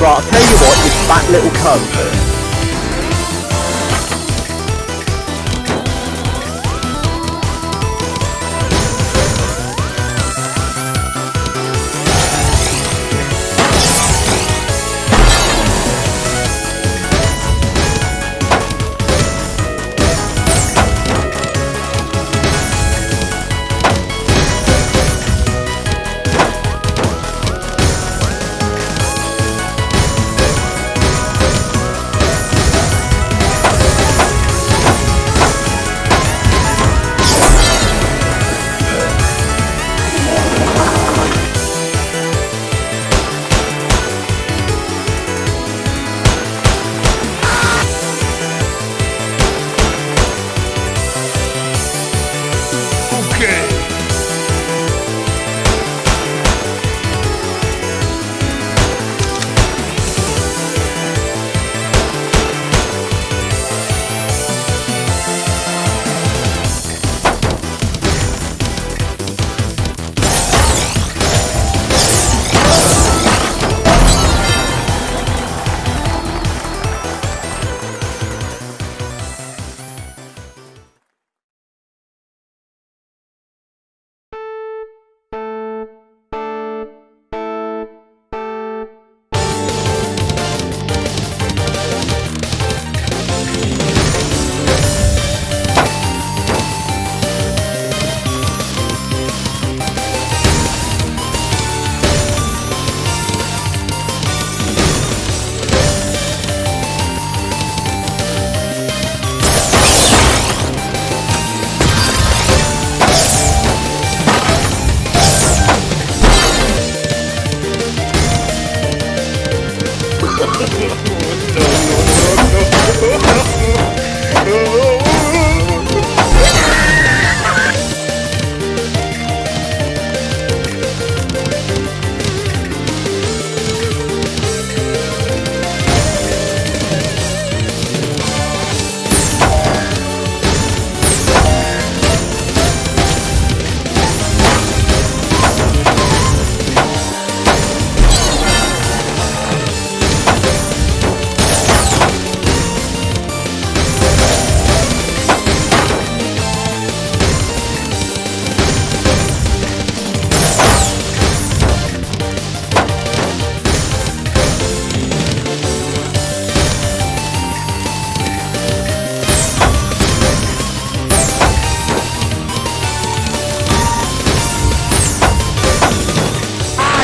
Right, I'll tell you what, you fat little cunt.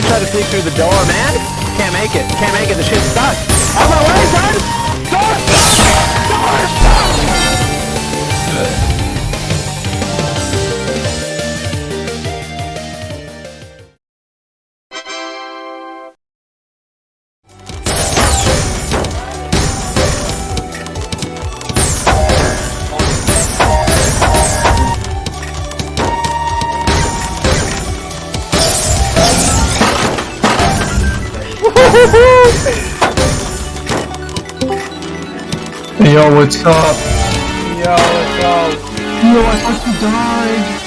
Try to sneak through the door, man. Can't make it. Can't make it. The shit's stuck. On my way, son! Yo, what's up? Yo, what's up? Yo, I thought you died.